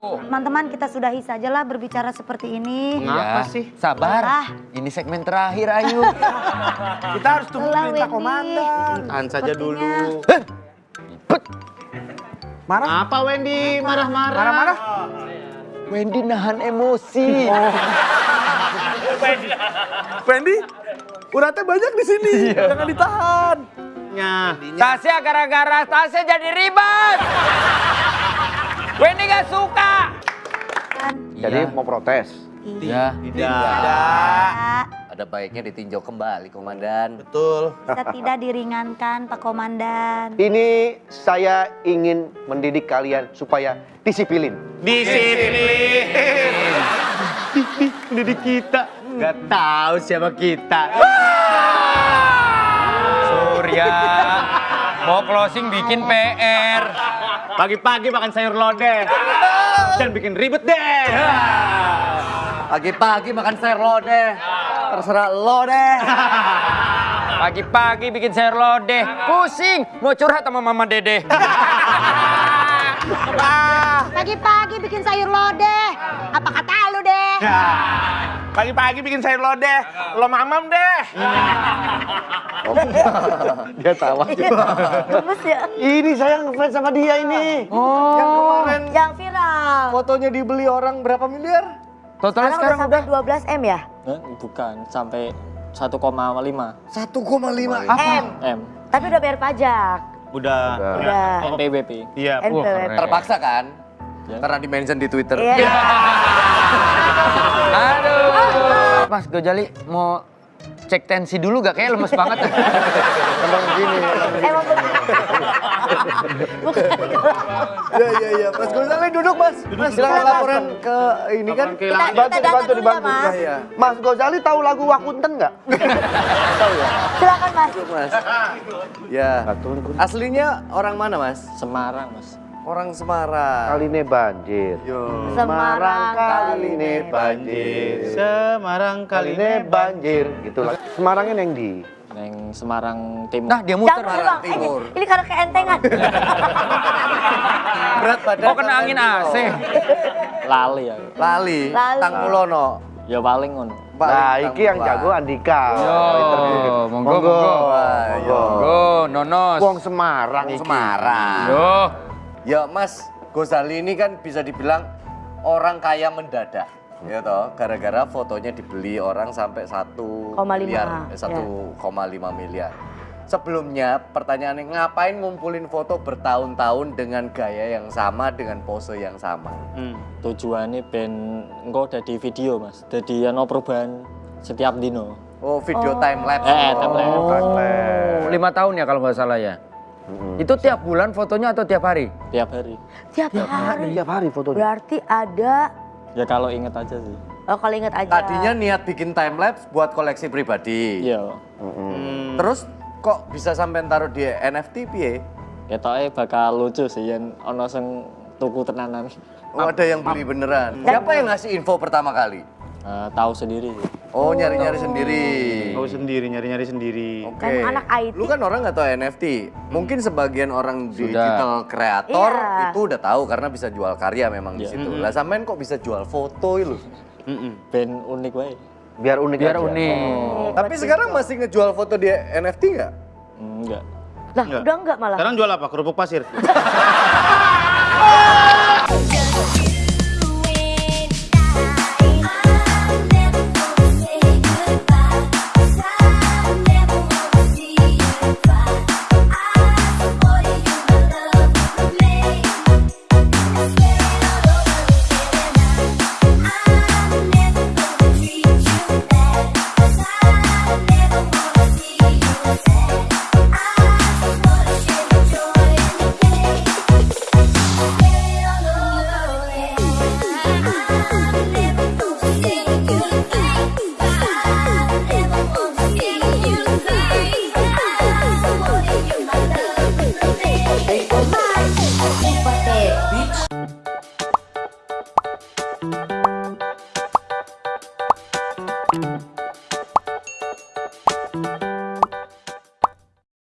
Teman-teman kita sudahi sajalah berbicara seperti ini. Mengapa Iya. sih? Sabar. Ah. Ini segmen terakhir Ayu. Kita harus tunggu Lelah, perintah komandan. Tahan saja dulu. Marah? Apa Wendy marah-marah? Marah-marah? Wendy nahan emosi. Wendy, uratnya banyak di sini. Jangan ditahan. Ya. Tasya gara-gara Tasya jadi ribet. Jadi mau protes? Ya. Tidak. Ada baiknya ditinjau kembali, Komandan. Betul. Bisa tidak diringankan Pak Komandan. Ini saya ingin mendidik kalian supaya disipilin. Disiplin. Mendidik kita. Gak tahu siapa kita. Surya. Mau closing bikin PR. Pagi-pagi makan sayur lodeh. Dan bikin ribet deh. Pagi-pagi makan sayur lodeh. Terserah lo deh. Pagi-pagi bikin sayur lodeh. Pusing. Mau curhat sama mama dede. Pagi-pagi bikin sayur lodeh. Apa kata lu deh? Pagi-pagi bikin sayur lodeh. Lo mamam deh. Dia tawa juga. Gemes ya. ini saya ngefans sama dia ini. Yang kemarin Yang viral. Fotonya dibeli orang berapa miliar? Totalnya Sekarang udah sekarang sampai udah 12 M ya? Eh, bukan, sampai 1,5 1,5. M. M. Tapi udah bayar pajak. Udah. Udah. NPWP. Iya. NPWP. terpaksa kan? Ya. Karena di mention di Twitter. Iya. Aduh. Mas Gojali mau cek tensi dulu gak? Kayak lemes banget. Emang gini. Emang. Bukan. Ya ya ya. Mas Gozali duduk Mas. Mas silakan laporan ke ini kan. Kita- kita datang dibantu, dulu ya, dibantu. Mas. Ya, ya. Mas Gozali tahu lagu Wakunten nggak? Silakan Mas. Mas. Ya. Aslinya orang mana Mas? Semarang, Mas. Orang Semarang. Kali ini banjir. Yo. Semarang kali ini banjir. Semarang Kali ini banjir. Gitu lah. Semarangnya yang di. Neng Semarang Timur. Nah dia muter. Jangan ulang. Ini, ini karena keentengan. Berat badan. Oh kena angin AC. Lali ya. Lali. Lali. Tangkulono. Ya paling ngono. Nah, iki yang jago Andika. Yo, Interview. monggo, monggo. Wah, yo. Go, nonos. Wong Semarang iki. Semarang. Yo. Ya Mas Gozali ini kan bisa dibilang orang kaya mendadak. Ya toh, gara-gara fotonya dibeli orang sampai 1 Koma lima, miliar, ya. eh, 1,5 miliar. Sebelumnya pertanyaannya ngapain ngumpulin foto bertahun-tahun dengan gaya yang sama dengan pose yang sama? Hmm. Tujuannya ben engko dadi video, Mas. Dadi ono perubahan setiap dino. Oh, video time lapse. Eh, time lapse. Oh, lima tahun ya kalau nggak salah ya. Itu tiap bulan fotonya atau tiap hari? Tiap hari. Tiap hari. Tiap hari fotonya. Berarti ada Ya kalau inget aja sih. Oh kalau ingat aja. Tadinya niat bikin time lapse buat koleksi pribadi. Iya. Terus kok bisa sampai taruh di NFT piye? Ketoknya bakal lucu sih yang ono sing tuku tenanan. Oh, ada yang beli beneran. Siapa yang ngasih info pertama kali? Eh, tahu sendiri. Oh, nyari-nyari sendiri. Tahu sendiri, nyari-nyari sendiri. Oke. Kan anak IT. Lu kan orang nggak tahu NFT. Mungkin sebagian orang Sudah. digital kreator Iya. itu udah tahu karena bisa jual karya memang di situ. Lah sampean kok bisa jual foto lu? Mm-mm. Ben unik wae. Biar unik Biar aja. unik. Tapi sekarang masih ngejual foto di NFT nggak? Enggak. Lah udah enggak malah. Sekarang jual apa? Kerupuk pasir.